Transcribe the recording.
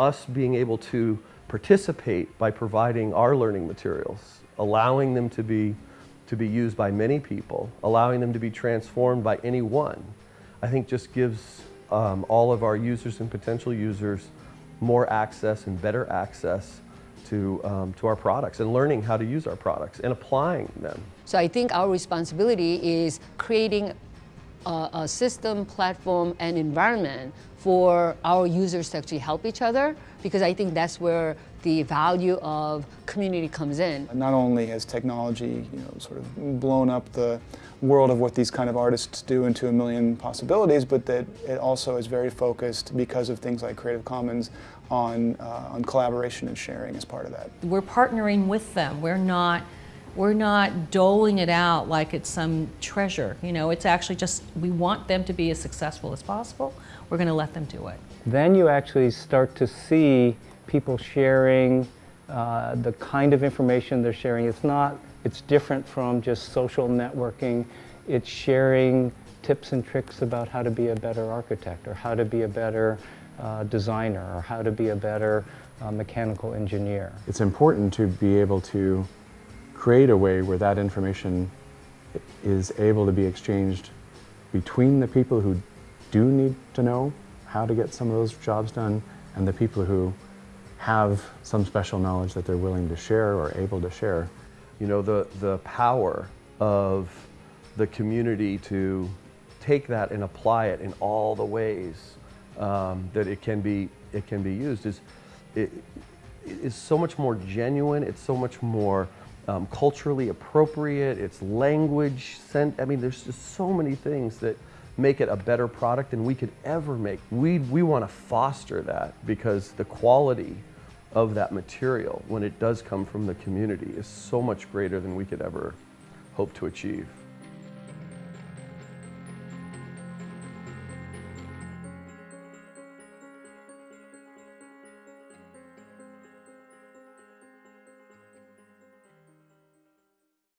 us being able to participate by providing our learning materials, allowing them to be, to be used by many people, allowing them to be transformed by anyone, I think just gives um, all of our users and potential users more access and better access to, um, to our products and learning how to use our products and applying them. So I think our responsibility is creating a, a, system, platform, and environment for our users to actually help each other because I think that's where the value of community comes in. Not only has technology you know, sort of blown up the world of what these kind of artists do into a million possibilities, but that it also is very focused because of things like Creative Commons on, uh, on collaboration and sharing as part of that. We're partnering with them. We're not we're not doling it out like it's some treasure. You know, it's actually just, we want them to be as successful as possible. We're going to let them do it. Then you actually start to see people sharing uh, the kind of information they're sharing. It's not, it's different from just social networking. It's sharing tips and tricks about how to be a better architect or how to be a better uh, designer or how to be a better uh, mechanical engineer. It's important to be able to create a way where that information is able to be exchanged between the people who do need to know how to get some of those jobs done and the people who have some special knowledge that they're willing to share or able to share. You know, the, the power of the community to take that and apply it in all the ways um, that it can be, it can be used is, it, is so much more genuine, it's so much more um, culturally appropriate, it's language sent, I mean, there's just so many things that make it a better product than we could ever make. We, we want to foster that because the quality of that material when it does come from the community is so much greater than we could ever hope to achieve.